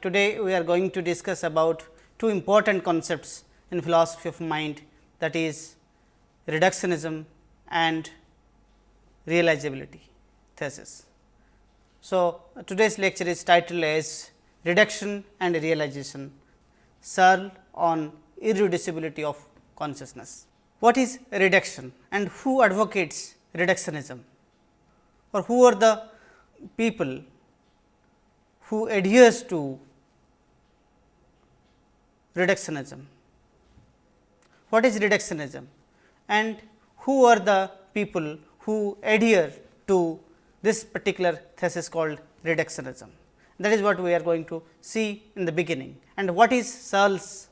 today we are going to discuss about two important concepts in philosophy of mind that is reductionism and realizability thesis. So, today's lecture is titled as reduction and realization Searle on irreducibility of consciousness. What is reduction and who advocates reductionism or who are the people who adheres to reductionism. What is reductionism and who are the people who adhere to this particular thesis called reductionism. That is what we are going to see in the beginning and what is Searle's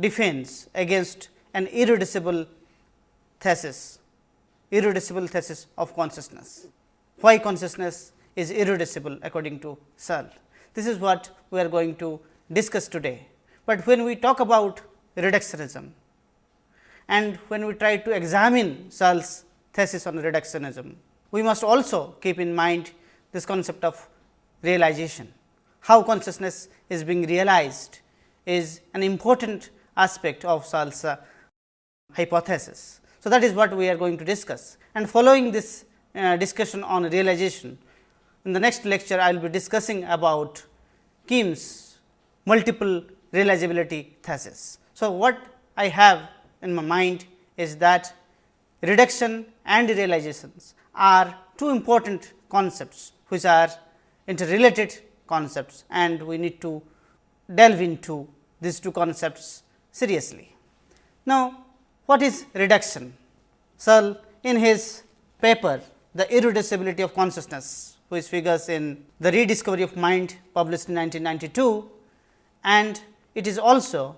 defense against an irreducible thesis, irreducible thesis of consciousness. Why consciousness is irreducible according to Searle. This is what we are going to discuss today. But when we talk about reductionism and when we try to examine Searle's thesis on reductionism, we must also keep in mind this concept of realization. How consciousness is being realized is an important aspect of Searle's uh, hypothesis. So, that is what we are going to discuss and following this uh, discussion on realization, in the next lecture I will be discussing about Kim's multiple realizability thesis. So, what I have in my mind is that reduction and realizations are two important concepts which are interrelated concepts and we need to delve into these two concepts seriously. Now, what is reduction? Searle in his paper the irreducibility of consciousness which figures in the rediscovery of mind published in 1992 and it is also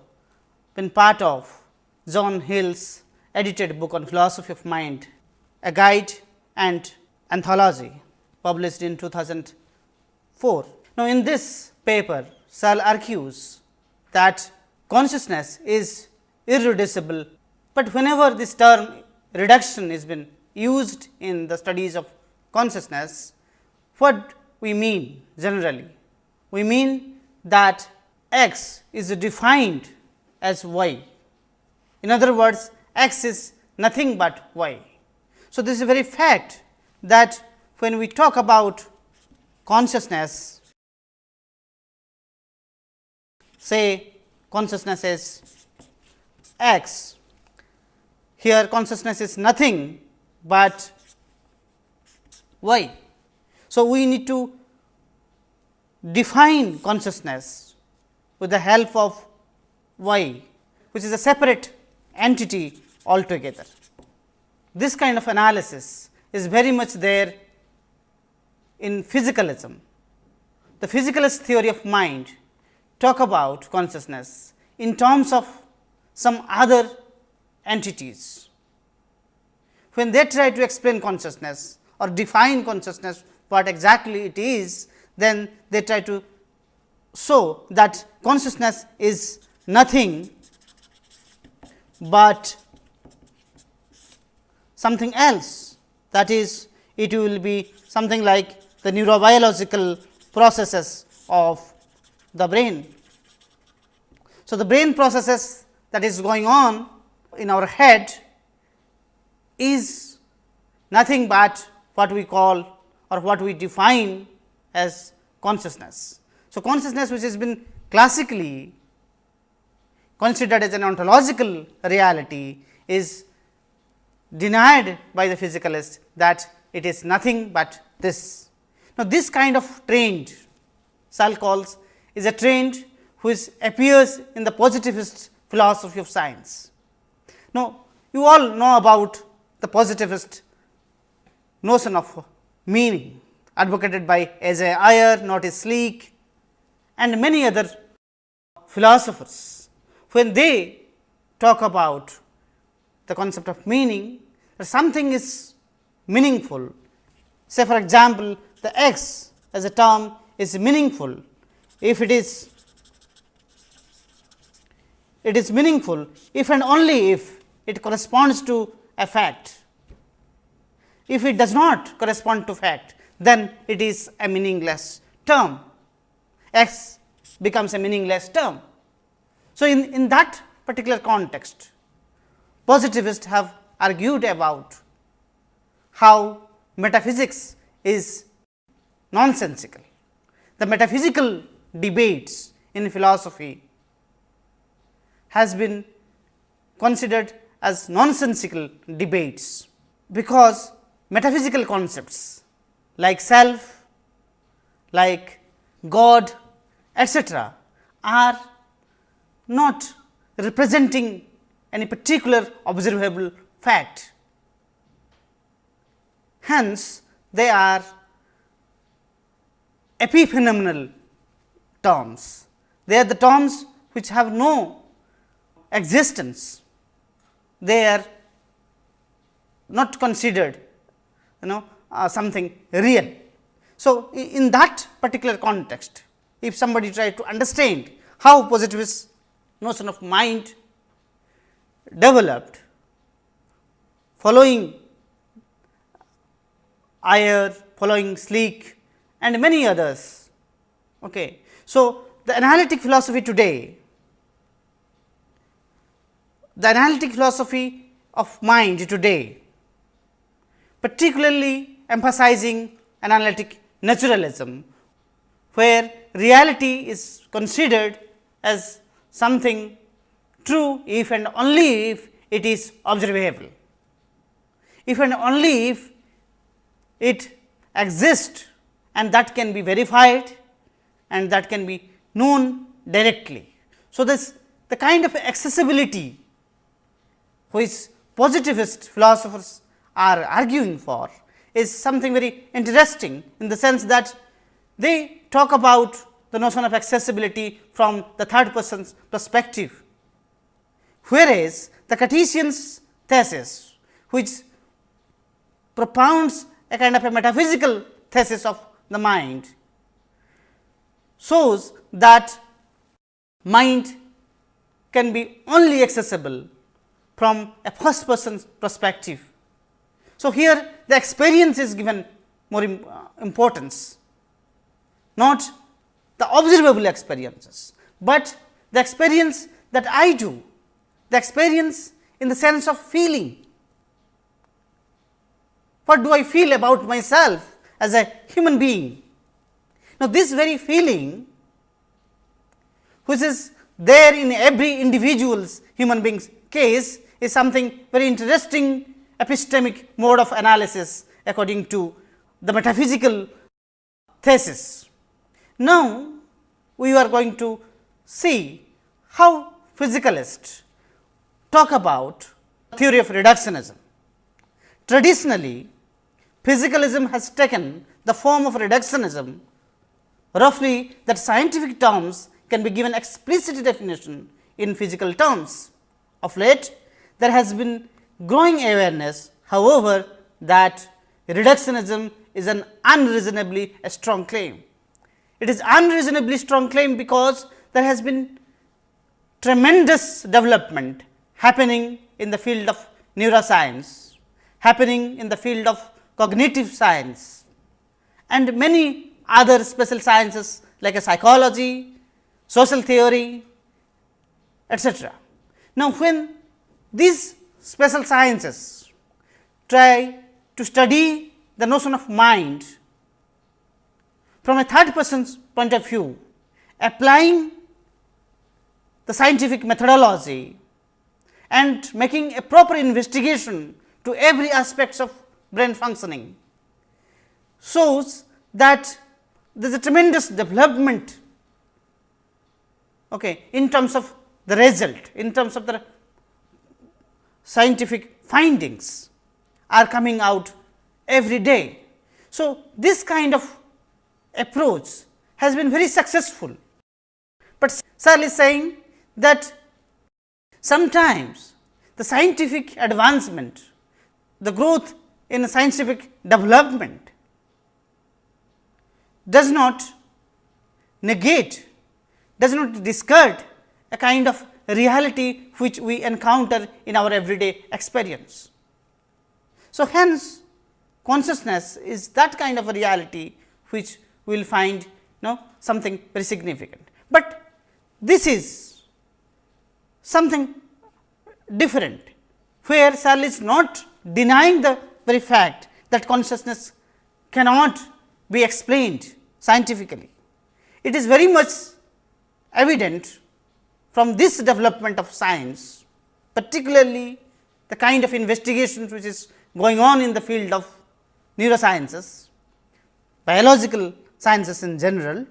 been part of John Heil's edited book on philosophy of mind, a guide and anthology published in 2004. Now, in this paper Searle argues that consciousness is irreducible, but whenever this term reduction is been used in the studies of consciousness, what we mean generally? We mean that x is defined as y. In other words, x is nothing but y. So, this is very fact that when we talk about consciousness, say consciousness is x, here consciousness is nothing but y. So, we need to define consciousness with the help of y, which is a separate entity altogether. This kind of analysis is very much there in physicalism. The physicalist theory of mind talk about consciousness in terms of some other entities. When they try to explain consciousness or define consciousness what exactly it is, then they try to show that consciousness is nothing but something else that is it will be something like the neurobiological processes of the brain. So, the brain processes that is going on in our head is nothing but what we call or what we define as consciousness. So, consciousness which has been classically considered as an ontological reality is denied by the physicalist that it is nothing but this. Now, this kind of trend Searle calls is a trend which appears in the positivist philosophy of science. Now, you all know about the positivist notion of meaning advocated by A.J. Ayer, Moritz Schlick and many other philosophers when they talk about the concept of meaning, that something is meaningful. Say for example, the x as a term is meaningful if it is it is meaningful if and only if it corresponds to a fact. If it does not correspond to fact, then it is a meaningless term, x becomes a meaningless term. So, in, in that particular context, positivists have argued about how metaphysics is nonsensical. The metaphysical debates in philosophy has been considered as nonsensical debates, because metaphysical concepts like self, like God etcetera are not representing any particular observable fact. Hence, they are epiphenomenal terms. They are the terms which have no existence. They are not considered you know uh, something real. So, in that particular context, if somebody try to understand how positivist notion of mind developed following Ayer, following Schlick and many others. Okay. So, the analytic philosophy today, the analytic philosophy of mind today, particularly emphasizing analytic naturalism, where reality is considered as something true if and only if it is observable. If and only if it exists and that can be verified and that can be known directly. So, this the kind of accessibility which positivist philosophers are arguing for is something very interesting in the sense that they talk about the notion of accessibility from the third person's perspective, whereas the Cartesian's thesis which propounds a kind of a metaphysical thesis of the mind shows that mind can be only accessible from a first person's perspective. So, here the experience is given more uh, importance, not the observable experiences, but the experience that I do, the experience in the sense of feeling. What do I feel about myself as a human being? Now, this very feeling which is there in every individual's human being's case is something very interesting epistemic mode of analysis according to the metaphysical thesis. Now, we are going to see how physicalists talk about theory of reductionism. Traditionally, physicalism has taken the form of reductionism roughly that scientific terms can be given explicit definition in physical terms. Of late, there has been growing awareness however, that reductionism is an unreasonably strong claim. It is unreasonably strong claim because there has been tremendous development happening in the field of neuroscience, happening in the field of cognitive science and many other special sciences like a psychology, social theory, etc. Now, when these special sciences. Try to study the notion of mind. From a third person's point of view, applying the scientific methodology and making a proper investigation to every aspects of brain functioning shows that there is a tremendous development okay, in terms of the result, in terms of the scientific findings are coming out every day. So, this kind of approach has been very successful, but Searle is saying that sometimes the scientific advancement, the growth in scientific development does not negate, does not discard a kind of reality which we encounter in our everyday experience. So, hence consciousness is that kind of a reality which we will find no something very significant. But this is something different, where Searle is not denying the very fact that consciousness cannot be explained scientifically. It is very much evident from this development of science, particularly the kind of investigations which is going on in the field of neurosciences, biological sciences in general,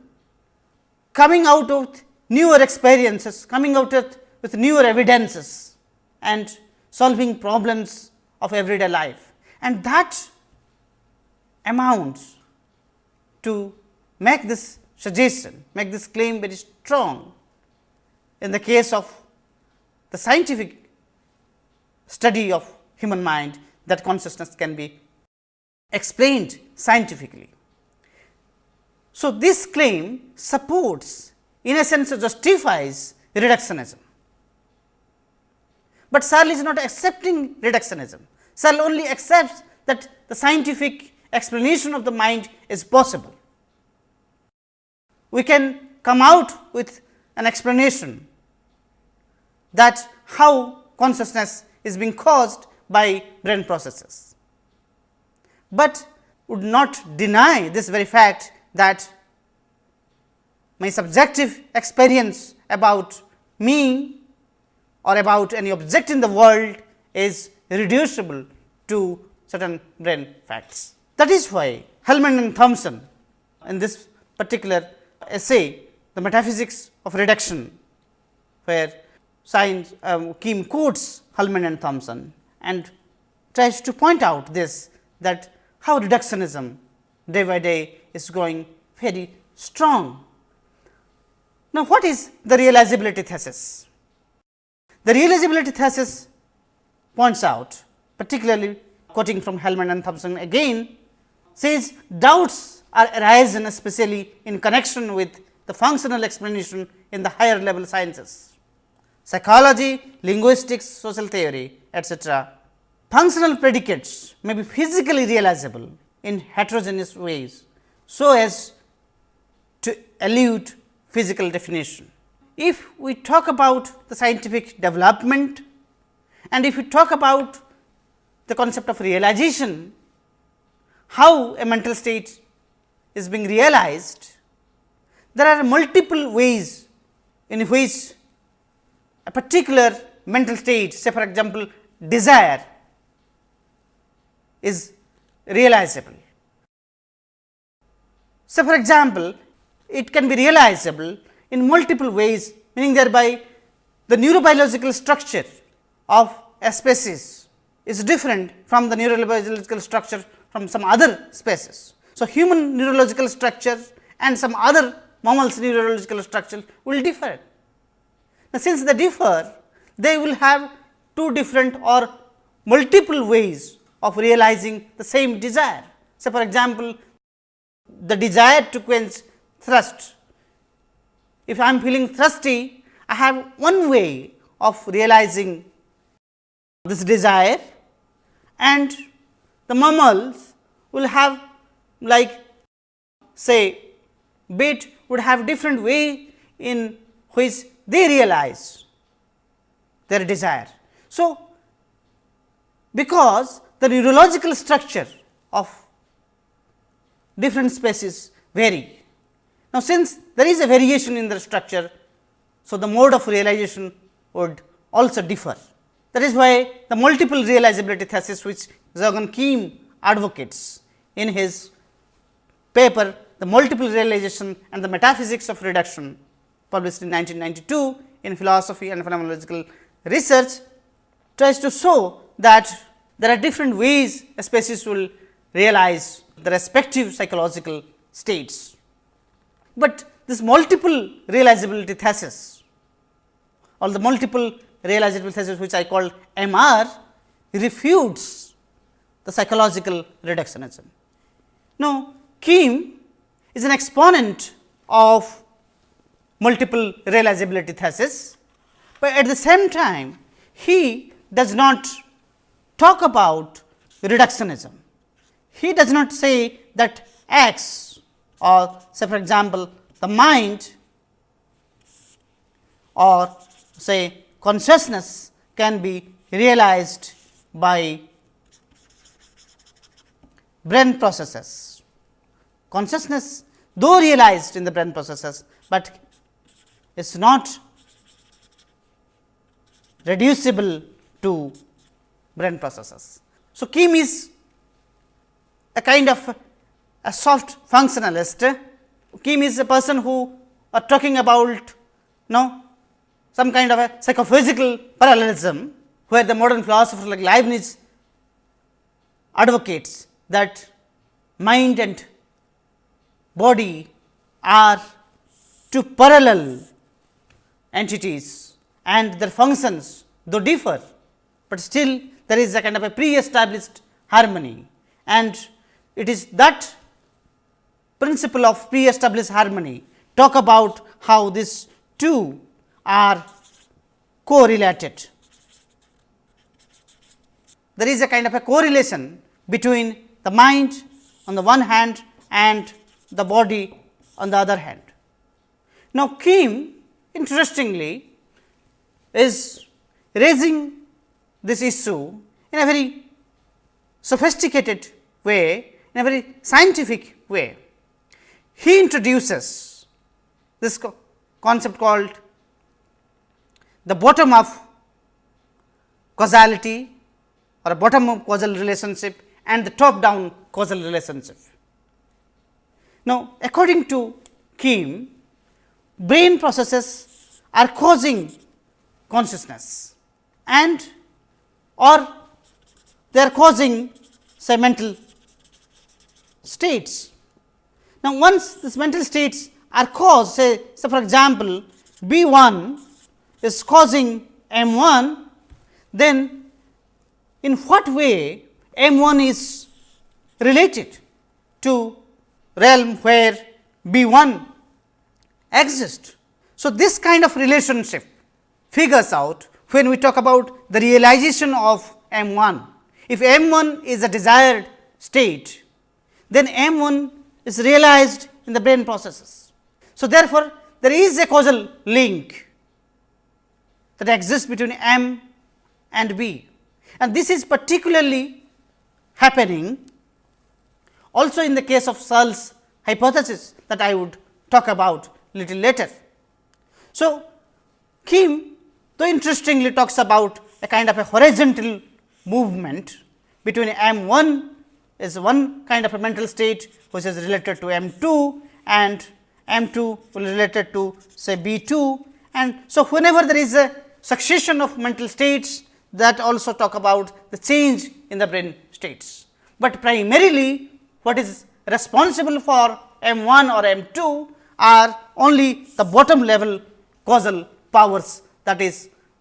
coming out of newer experiences, coming out with, with newer evidences and solving problems of everyday life. And that amounts to make this suggestion, make this claim very strong in the case of the scientific study of human mind that consciousness can be explained scientifically. So, this claim supports in a sense justifies reductionism, but Searle is not accepting reductionism. Searle only accepts that the scientific explanation of the mind is possible. We can come out with an explanation that how consciousness is being caused by brain processes, but would not deny this very fact that my subjective experience about me or about any object in the world is reducible to certain brain facts. That is why Hellman and Thompson in this particular essay, the metaphysics of reduction, where science um, quotes Hellman and Thompson and tries to point out this that how reductionism day by day is growing very strong. Now, what is the realizability thesis? The realizability thesis points out particularly quoting from Hellman and Thompson again says doubts are arisen especially in connection with the functional explanation in the higher level sciences. Psychology, linguistics, social theory etc. Functional predicates may be physically realizable in heterogeneous ways, so as to elude physical definition. If we talk about the scientific development and if we talk about the concept of realization, how a mental state is being realized, there are multiple ways in which a particular mental state, say for example, desire is realizable. So, for example, it can be realizable in multiple ways meaning thereby the neurobiological structure of a species is different from the neurobiological structure from some other species. So, human neurological structure and some other mammals neurological structure will differ. Now, since they differ, they will have two different or multiple ways of realizing the same desire. So, for example, the desire to quench thirst. If I am feeling thirsty, I have one way of realizing this desire and the mammals will have like say bit would have different way in which they realize their desire. So, because the neurological structure of different species vary. Now, since there is a variation in the structure, so the mode of realization would also differ. That is why the multiple realizability thesis which Jaegwon Kim advocates in his paper the multiple realization and the metaphysics of reduction published in 1992 in philosophy and phenomenological research tries to show that there are different ways a species will realize the respective psychological states. But this multiple realizability thesis or the multiple realizability thesis which I call MR refutes the psychological reductionism. Now, Kim is an exponent of multiple realizability thesis, but at the same time he does not talk about reductionism. He does not say that x or say for example, the mind or say consciousness can be realized by brain processes. Consciousness though realized in the brain processes, but is not reducible to brain processes. So, Kim is a kind of a soft functionalist. Kim is a person who are talking about no some kind of a psychophysical parallelism, where the modern philosopher like Leibniz advocates that mind and body are two parallel entities and their functions though differ, but still there is a kind of a pre-established harmony and it is that principle of pre-established harmony talk about how these two are correlated. There is a kind of a correlation between the mind on the one hand and the body on the other hand. Now, Kim interestingly is raising this issue in a very sophisticated way, in a very scientific way. He introduces this co concept called the bottom of causality or a bottom up causal relationship and the top down causal relationship. Now, according to Kim, brain processes are causing consciousness and or they are causing say mental states. Now, once these mental states are caused say, say for example, B 1 is causing M 1, then in what way M 1 is related to realm where B 1 exists. So, this kind of relationship figures out when we talk about the realization of M 1. If M 1 is a desired state, then M 1 is realized in the brain processes. So, therefore, there is a causal link that exists between M and B and this is particularly happening also in the case of Searle's hypothesis that I would talk about little later. So, Kim though interestingly talks about a kind of a horizontal movement between M 1 is one kind of a mental state which is related to M 2 and M 2 will related to say B 2 and so whenever there is a succession of mental states that also talk about the change in the brain states. But primarily what is responsible for M 1 or M 2 are only the bottom level causal powers that is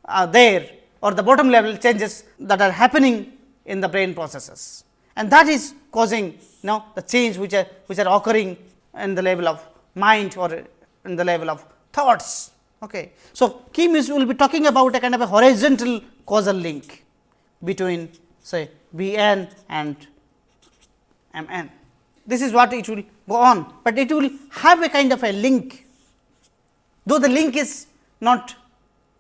uh, there or the bottom level changes that are happening in the brain processes. And that is causing you know the change which are which are occurring in the level of mind or in the level of thoughts. Okay. So, Kim is will be talking about a kind of a horizontal causal link between say B n and M n. This is what it will go on, but it will have a kind of a link, though the link is not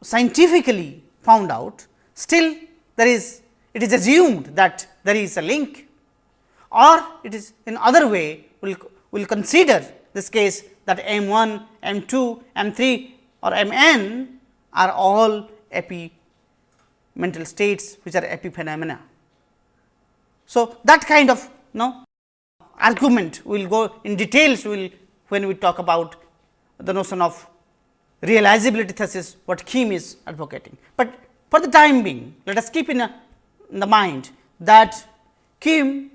scientifically found out, still there is it is assumed that there is a link or it is in other way will will consider this case that M 1, M 2, M 3 or M n are all epi mental states which are epiphenomena. So, that kind of no argument we will go in details will when we talk about the notion of realizability thesis what Kim is advocating. But for the time being let us keep in, a, in the mind that Kim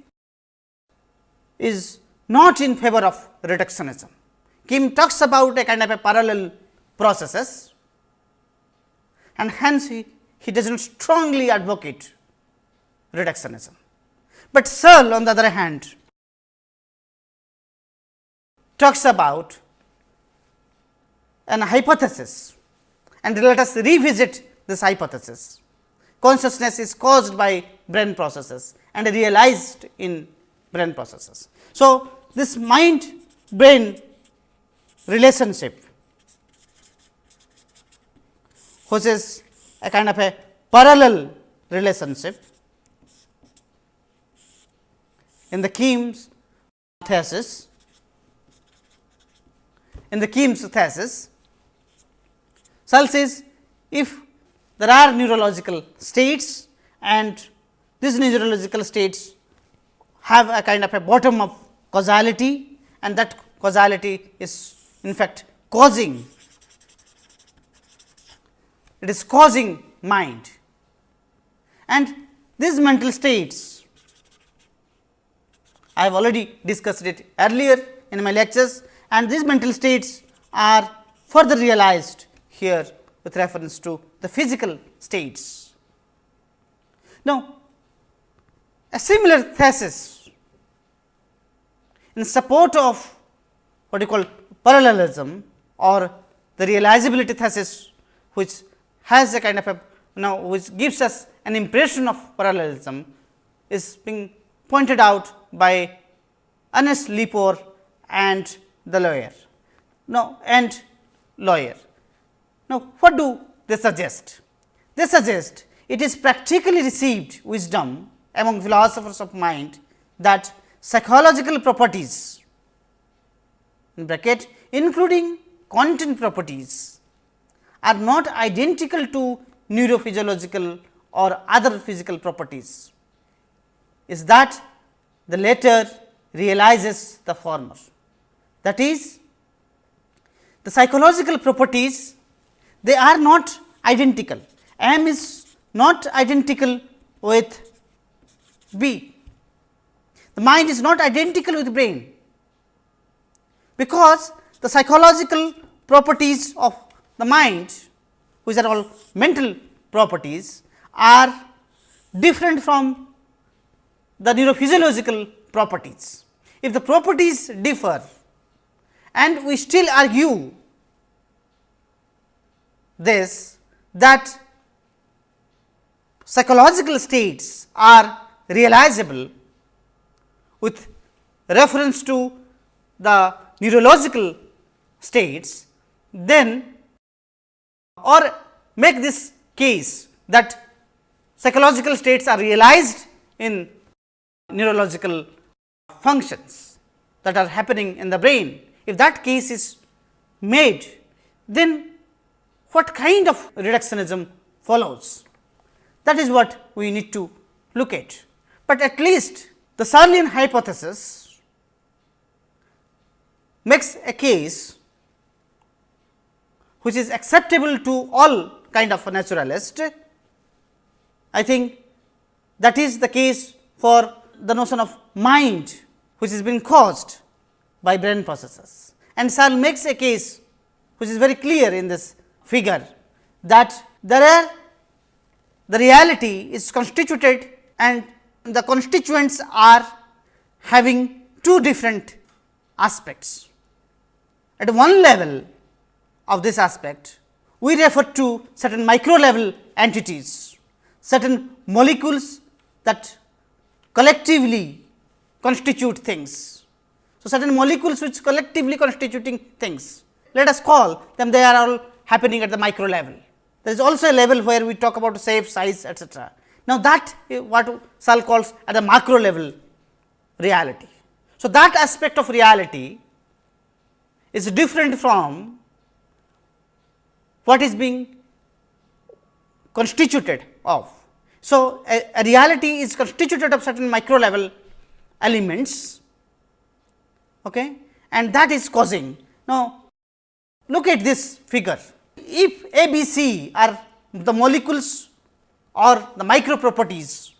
is not in favor of reductionism. Kim talks about a kind of a parallel processes and hence he, he does not strongly advocate reductionism. But Searle on the other hand talks about an hypothesis and let us revisit this hypothesis. Consciousness is caused by brain processes and realized in brain processes. So, this mind brain relationship which is a kind of a parallel relationship in the Kim's thesis. In the Kim's thesis, Searle says if there are neurological states and these neurological states have a kind of a bottom of causality and that causality is in fact causing it is causing mind and these mental states I have already discussed it earlier in my lectures and these mental states are further realized here with reference to the physical states. Now, a similar thesis in support of what you call parallelism or the realizability thesis which has a kind of a now which gives us an impression of parallelism is being pointed out by Ernest Lepore and the Loewer. Now, and Loewer. Now, what do they suggest? They suggest it is practically received wisdom among philosophers of mind that psychological properties in bracket including content properties are not identical to neurophysiological or other physical properties is that the latter realizes the former. That is the psychological properties they are not identical M is not identical with B. The mind is not identical with brain, because the psychological properties of the mind which are all mental properties are different from the neurophysiological properties. If the properties differ and we still argue this that psychological states are realizable with reference to the neurological states, then or make this case that psychological states are realized in neurological functions that are happening in the brain. If that case is made, then what kind of reductionism follows? That is what we need to look at. But at least the Searlean hypothesis makes a case which is acceptable to all kind of naturalist. I think that is the case for the notion of mind which is being caused by brain processes. And Searle makes a case which is very clear in this figure that there are the reality is constituted and the constituents are having two different aspects. At one level of this aspect, we refer to certain micro level entities, certain molecules that collectively constitute things. So, certain molecules which collectively constituting things, let us call them they are all happening at the micro level. There is also a level where we talk about shape, size etcetera. Now, that what Searle calls at the macro level reality. So, that aspect of reality is different from what is being constituted of. So, a, a reality is constituted of certain micro level elements okay, and that is causing. Now, look at this figure. If A, B, C are the molecules or the micro properties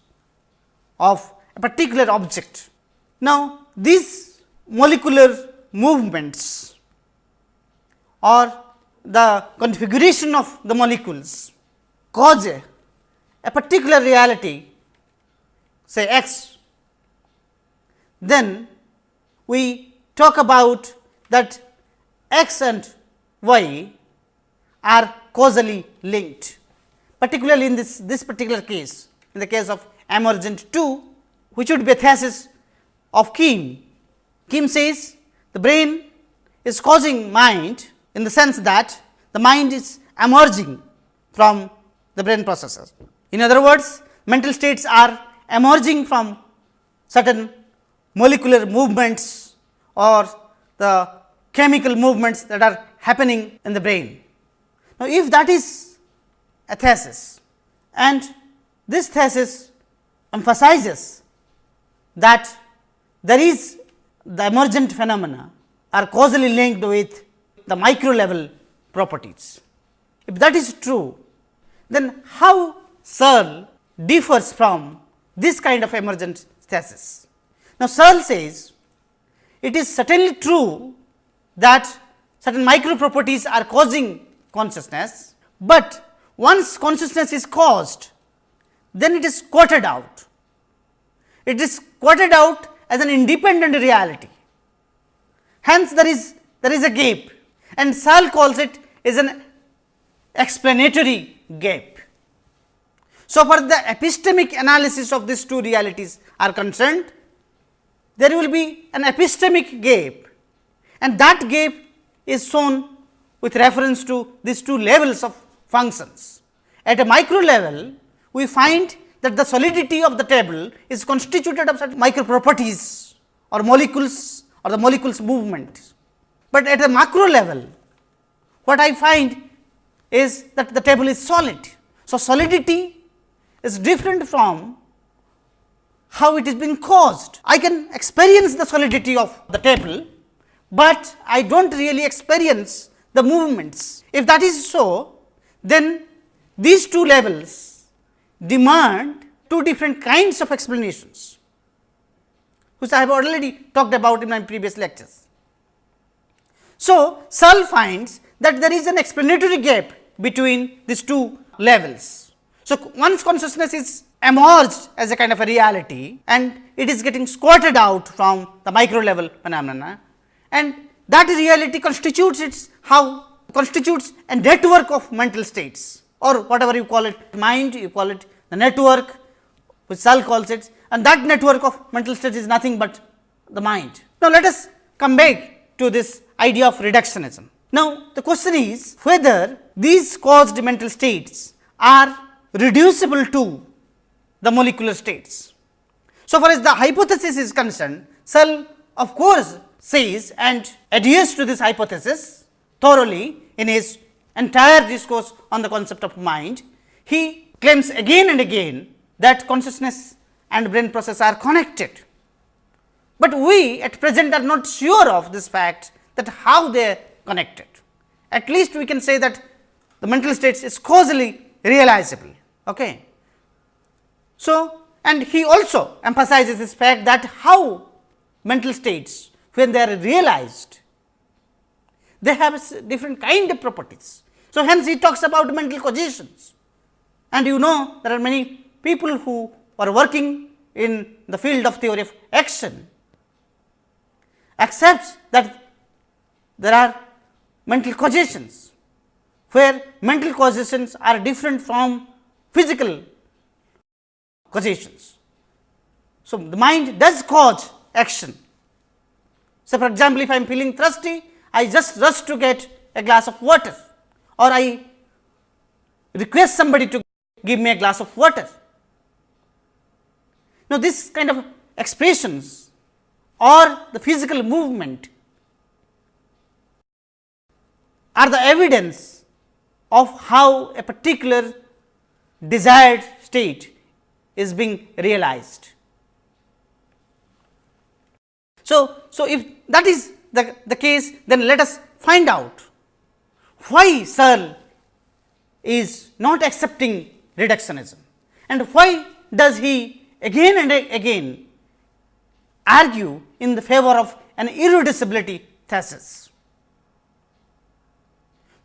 of a particular object. Now, these molecular movements or the configuration of the molecules cause a, a particular reality say x, then we talk about that x and y are causally linked, particularly in this, this particular case, in the case of emergent 2, which would be a thesis of Kim. Kim says the brain is causing mind in the sense that the mind is emerging from the brain processes. In other words, mental states are emerging from certain molecular movements or the chemical movements that are happening in the brain. Now, if that is a thesis and this thesis emphasizes that there is the emergent phenomena are causally linked with the micro level properties. If that is true, then how Searle differs from this kind of emergent thesis. Now, Searle says it is certainly true that certain micro properties are causing consciousness, but once consciousness is caused, then it is quartered out. It is quartered out as an independent reality. Hence, there is there is a gap and Searle calls it as an explanatory gap. So, for the epistemic analysis of these two realities are concerned, there will be an epistemic gap and that gap is shown with reference to these two levels of functions. At a micro level, we find that the solidity of the table is constituted of certain micro properties or molecules or the molecules movement. But at the macro level, what I find is that the table is solid. So, solidity is different from how it is being caused. I can experience the solidity of the table, but I do not really experience the movements. If that is so, then these two levels demand two different kinds of explanations, which I have already talked about in my previous lectures. So, Searle finds that there is an explanatory gap between these two levels. So, once consciousness is emerged as a kind of a reality and it is getting squatted out from the micro level phenomena and that reality constitutes its how constitutes a network of mental states or whatever you call it mind you call it the network which Searle calls it and that network of mental states is nothing but the mind. Now, let us come back to this idea of reductionism. Now, the question is whether these caused mental states are reducible to the molecular states. So, far as the hypothesis is concerned, Searle of course says and adheres to this hypothesis thoroughly in his entire discourse on the concept of mind. He claims again and again that consciousness and brain process are connected, but we at present are not sure of this fact that how they are connected. At least we can say that the mental states is causally realizable. Okay. So, and he also emphasizes this fact that how mental states when they are realized, they have different kind of properties. So, hence he talks about mental cognitions and you know there are many people who are working in the field of theory of action accepts that there are mental causations, where mental causations are different from physical causations. So, the mind does cause action. So, for example, if I am feeling thirsty, I just rush to get a glass of water or I request somebody to give me a glass of water. Now, this kind of expressions or the physical movement are the evidence of how a particular desired state is being realized. So, so if that is the, the case, then let us find out why Searle is not accepting reductionism and why does he again and again argue in the favor of an irreducibility thesis.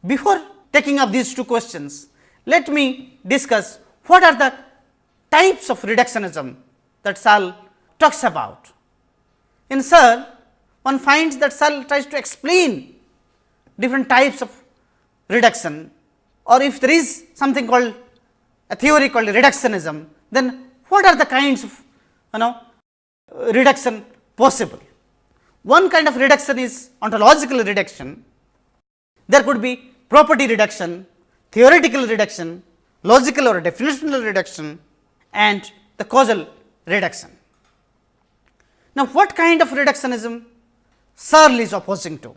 Before taking up these two questions, let me discuss what are the types of reductionism that Searle talks about. In Searle, one finds that Searle tries to explain different types of reduction or if there is something called a theory called reductionism, then what are the kinds of you know reduction possible. one kind of reduction is ontological reduction, there could be property reduction, theoretical reduction, logical or definitional reduction and the causal reduction. Now, what kind of reductionism Searle is opposing to?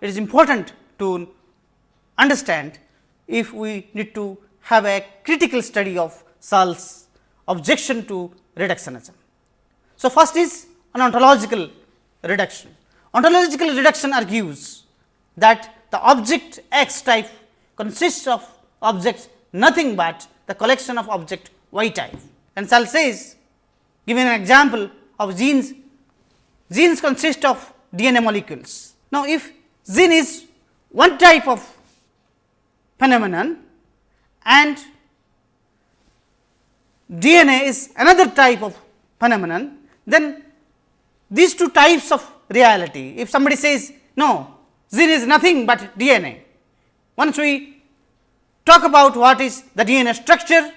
It is important to understand if we need to have a critical study of Searle's objection to reductionism. So, first is an ontological reduction. Ontological reduction argues that the object X type consists of objects nothing but the collection of object Y type. Searle says giving an example of genes, genes consist of DNA molecules. Now, if gene is one type of phenomenon and DNA is another type of phenomenon, then these two types of reality, if somebody says no, gene is nothing but DNA. Once we talk about what is the DNA structure,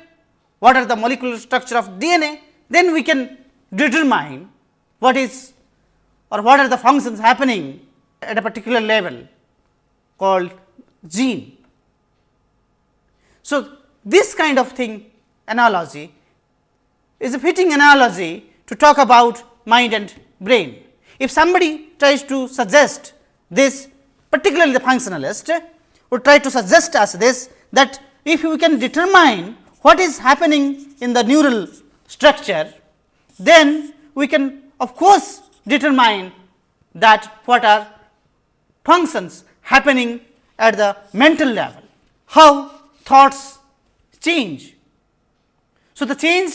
what are the molecular structure of DNA, then we can determine what is or what are the functions happening at a particular level called gene. So, this kind of thing analogy is a fitting analogy to talk about mind and brain. If somebody tries to suggest this particularly the functionalist would try to suggest us this that if we can determine what is happening in the neural structure, then we can of course, determine that what are functions happening at the mental level, how thoughts change. So, the change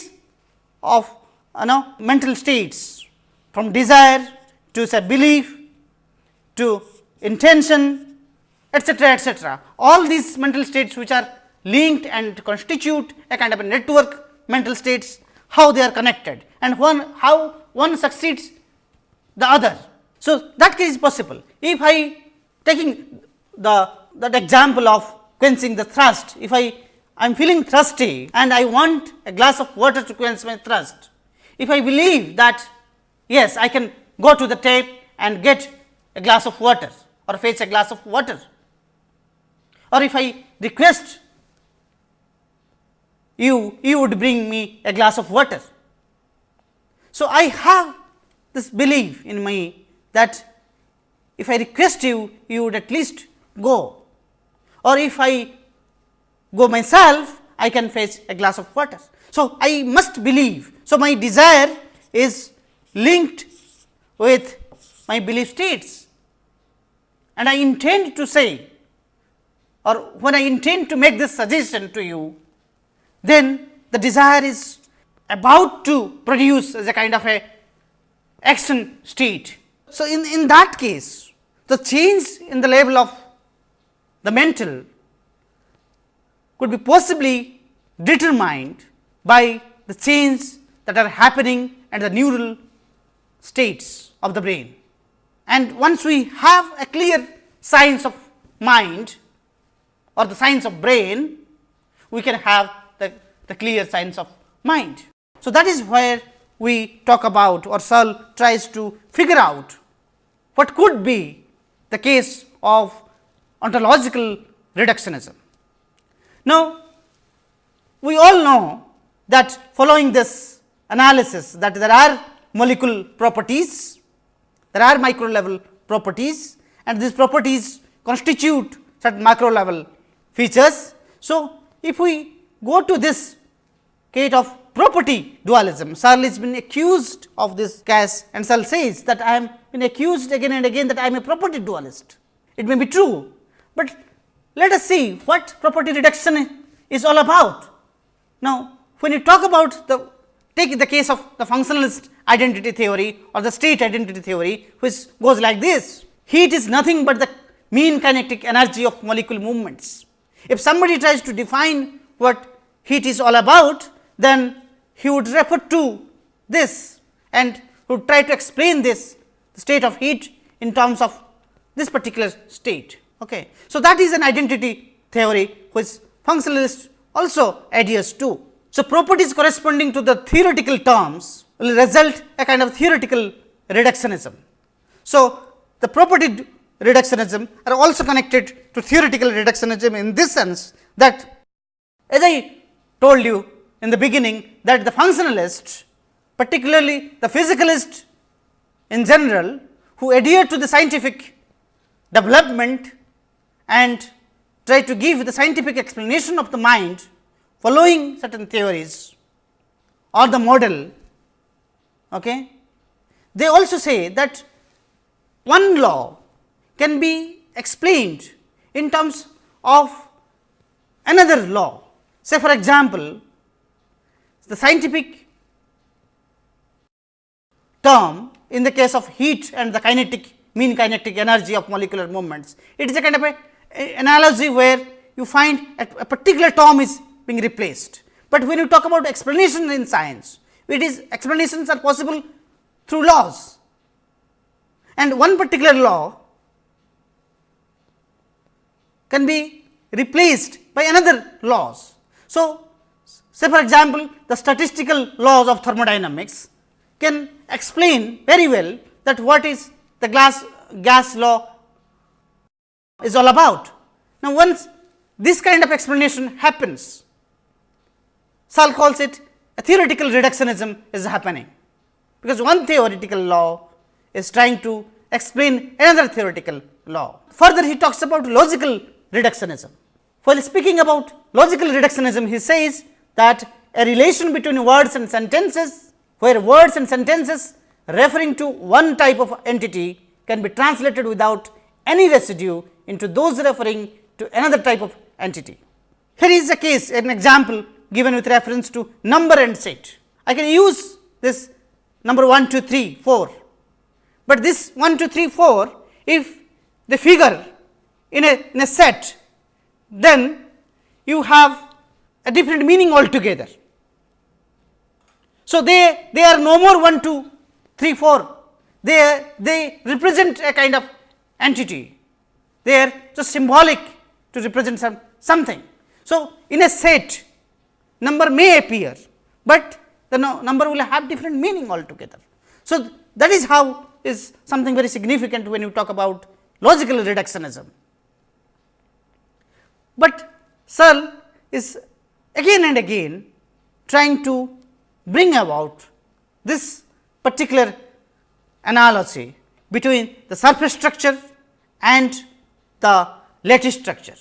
of you know mental states from desire to say belief to intention etcetera etcetera all these mental states which are linked and constitute a kind of a network mental states how they are connected and one how one succeeds the other. So, that case is possible. If I taking the that example of quenching the thirst, if I I am feeling thirsty and I want a glass of water to quench my thirst. If I believe that yes, I can go to the tap and get a glass of water or fetch a glass of water or if I request you, you would bring me a glass of water. So, I have this belief in me that if I request you, you would at least go or if I go myself, I can fetch a glass of water. So, I must believe. So, my desire is linked with my belief states and I intend to say or when I intend to make this suggestion to you, then the desire is about to produce as a kind of a action state. So, in, in that case the change in the level of the mental could be possibly determined by the change that are happening at the neural states of the brain. And once we have a clear science of mind or the science of brain, we can have the, the clear science of mind. So, that is where we talk about or Searle tries to figure out what could be the case of ontological reductionism. Now, we all know that following this analysis that there are molecule properties, there are micro level properties and these properties constitute certain macro level features. So, if we go to this case of property dualism, Searle has been accused of this case and Searle says that I am been accused again and again that I am a property dualist. It may be true, but let us see what property reduction is all about. Now, when you talk about the take the case of the functionalist identity theory or the state identity theory which goes like this heat is nothing but the mean kinetic energy of molecule movements. If somebody tries to define what heat is all about, then he would refer to this and would try to explain this state of heat in terms of this particular state. Okay. So, that is an identity theory which functionalists also adheres to. So, properties corresponding to the theoretical terms will result a kind of theoretical reductionism. So, the property reductionism are also connected to theoretical reductionism in this sense that as I told you in the beginning that the functionalist particularly the physicalist in general who adhere to the scientific development and try to give the scientific explanation of the mind following certain theories or the model. Okay. They also say that one law can be explained in terms of another law. Say for example, the scientific term in the case of heat and the kinetic mean kinetic energy of molecular movements. It is a kind of a, a analogy where you find a, a particular term is being replaced, but when you talk about explanation in science, it is explanations are possible through laws and one particular law can be replaced by another laws. So, say for example, the statistical laws of thermodynamics can explain very well that what is the glass gas law is all about. Now, once this kind of explanation happens, Searle calls it a theoretical reductionism is happening, because one theoretical law is trying to explain another theoretical law. Further he talks about logical reductionism. While speaking about logical reductionism, he says that a relation between words and sentences, where words and sentences referring to one type of entity can be translated without any residue into those referring to another type of entity. Here is a case, an example given with reference to number and set. I can use this number 1, 2, 3, 4 but this 1, 2, 3, 4, if the figure in a, in a set, then you have a different meaning altogether. So, they, they are no more 1, 2, 3, 4, they, they represent a kind of entity, they are just symbolic to represent some, something. So, in a set number may appear, but the no, number will have different meaning altogether. So, that is how is something very significant when you talk about logical reductionism. But Searle is again and again trying to bring about this particular analogy between the surface structure and the lattice structure,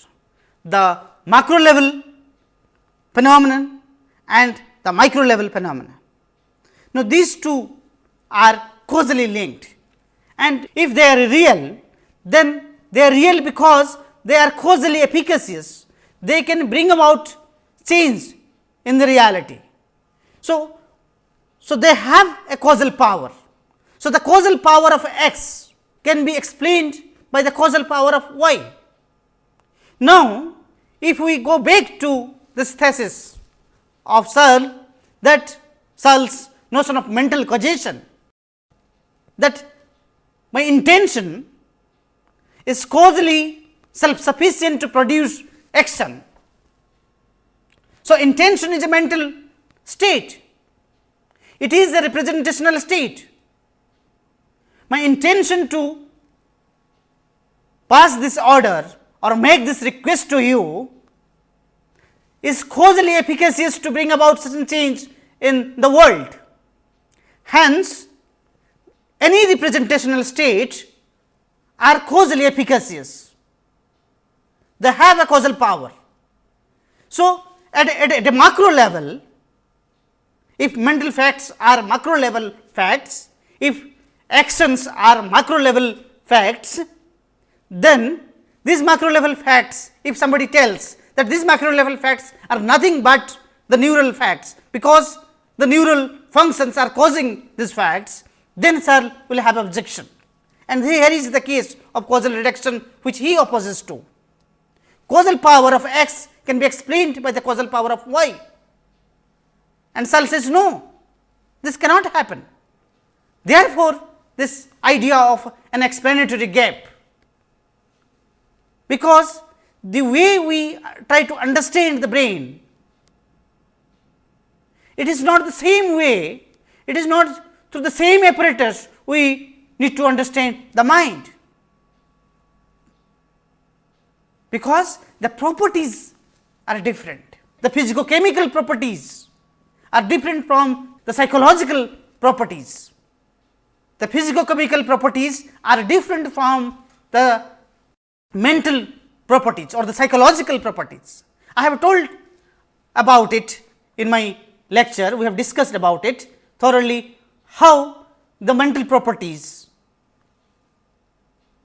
the macro level phenomenon and the micro level phenomenon. Now, these two are causally linked and if they are real then they are real because they are causally efficacious they can bring about change in the reality. So, so they have a causal power. So, the causal power of x can be explained by the causal power of y. Now, if we go back to this thesis of Searle that Searle's notion of mental causation that my intention is causally self sufficient to produce action. So, intention is a mental state, it is a representational state. My intention to pass this order or make this request to you is causally efficacious to bring about certain change in the world. Hence, any representational state are causally efficacious. They have a causal power. So, at, at, at a macro level, if mental facts are macro level facts, if actions are macro level facts, then these macro level facts, if somebody tells that these macro level facts are nothing but the neural facts, because the neural functions are causing these facts, then Searle will have objection and here is the case of causal reduction which he opposes to. Causal power of x can be explained by the causal power of y. And Searle says no, this cannot happen. Therefore, this idea of an explanatory gap, because the way we try to understand the brain, it is not the same way, it is not through the same apparatus we need to understand the mind, because the properties are different. The physicochemical properties are different from the psychological properties. The physicochemical properties are different from the mental properties or the psychological properties. I have told about it in my lecture, we have discussed about it thoroughly how the mental properties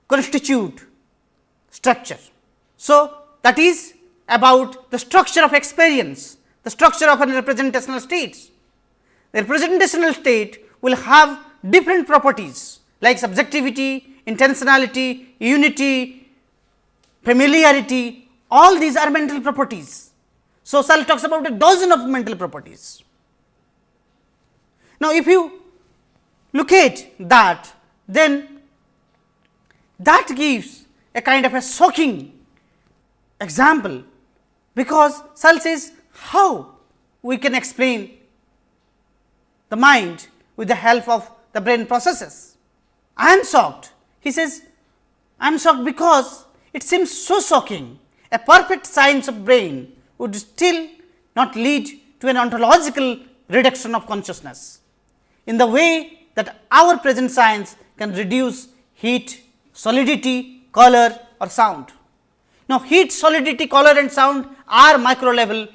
constitute structure. So, that is about the structure of experience, the structure of a representational state. The representational state will have different properties like subjectivity, intentionality, unity, familiarity, all these are mental properties. So, Searle talks about a dozen of mental properties. Now, if you look at that, then that gives a kind of a shocking example, because Searle says how we can explain the mind with the help of the brain processes. I am shocked. He says, I am shocked because it seems so shocking. A perfect science of brain would still not lead to an ontological reduction of consciousness in the way that our present science can reduce heat, solidity, color or sound. Now, heat, solidity, color and sound are micro level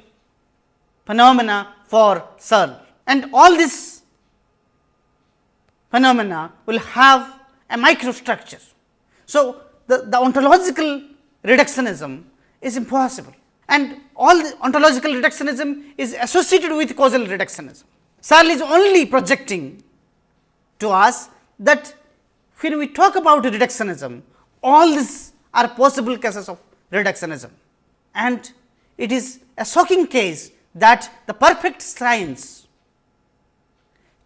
phenomena for Searle and all these phenomena will have a microstructure. So, the, the ontological reductionism is impossible and all the ontological reductionism is associated with causal reductionism. Searle is only projecting to us that when we talk about reductionism, all these are possible cases of reductionism. And it is a shocking case that the perfect science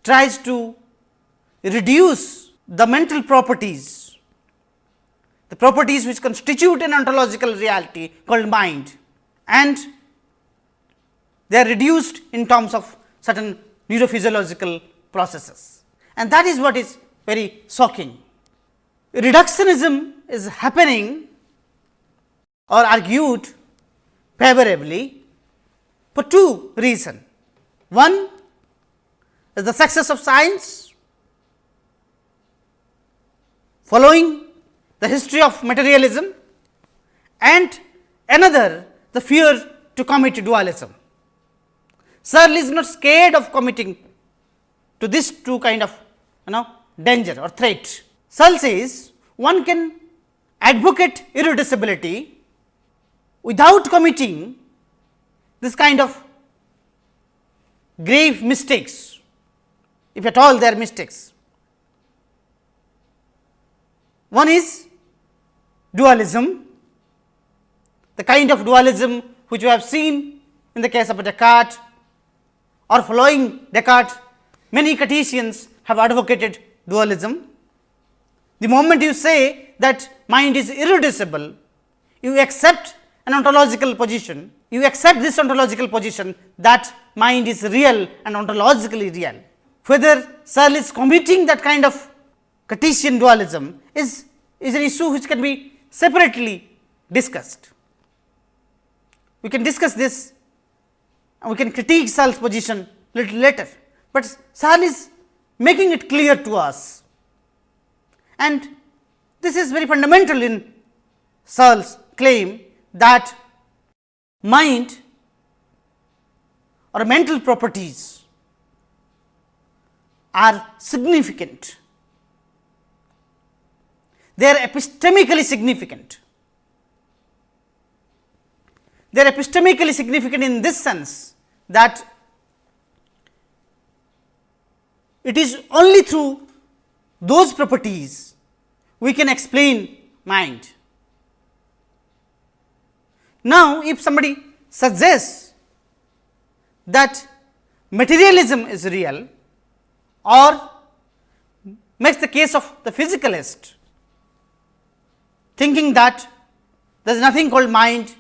tries to reduce the mental properties, the properties which constitute an ontological reality called mind. And they are reduced in terms of certain neurophysiological processes. And that is what is very shocking. Reductionism is happening or argued favorably for two reasons. One is the success of science following the history of materialism and another the fear to commit dualism. Searle is not scared of committing to this two kind of you know danger or threat. Searle says one can advocate irreducibility without committing this kind of grave mistakes, if at all they are mistakes. One is dualism, the kind of dualism which we have seen in the case of Descartes or following Descartes, many Cartesians have advocated dualism. The moment you say that mind is irreducible, you accept an ontological position, you accept this ontological position that mind is real and ontologically real. Whether Searle is committing that kind of Cartesian dualism is, is an issue which can be separately discussed. We can discuss this and we can critique Searle's position little later, but Searle is making it clear to us and this is very fundamental in Searle's claim that mind or mental properties are significant. They are epistemically significant. They are epistemically significant in this sense that it is only through those properties we can explain mind. Now, if somebody suggests that materialism is real or makes the case of the physicalist thinking that there is nothing called mind,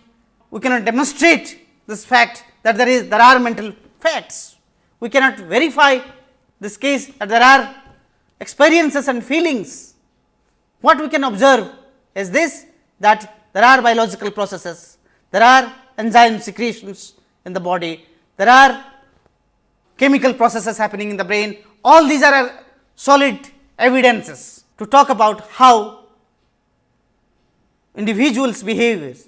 we cannot demonstrate this fact that there is there are mental facts. We cannot verify this case that there are experiences and feelings, what we can observe is this that there are biological processes, there are enzyme secretions in the body, there are chemical processes happening in the brain, all these are solid evidences to talk about how individuals behaviors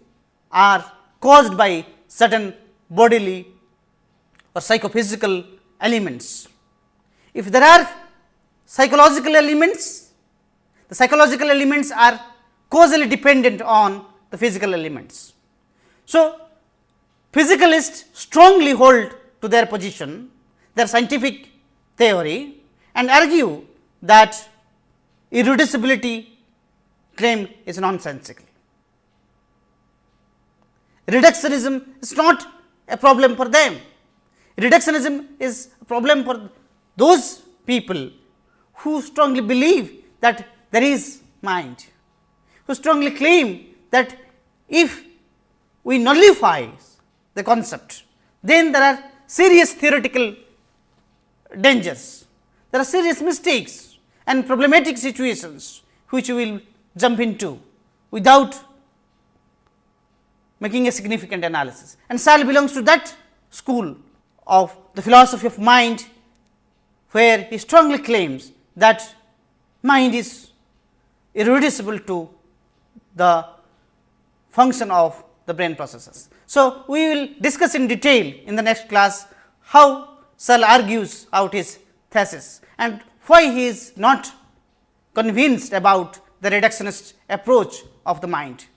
are caused by certain bodily or psychophysical elements. If there are psychological elements, the psychological elements are causally dependent on the physical elements. So, physicalists strongly hold to their position, their scientific theory and argue that irreducibility claim is nonsensical. Reductionism is not a problem for them. Reductionism is a problem for those people who strongly believe that there is mind, who strongly claim that if we nullify the concept, then there are serious theoretical dangers, there are serious mistakes and problematic situations which we will jump into without making a significant analysis. And Searle belongs to that school of the philosophy of mind, where he strongly claims that mind is irreducible to the function of the brain processes. So, we will discuss in detail in the next class how Searle argues out his thesis and why he is not convinced about the reductionist approach of the mind.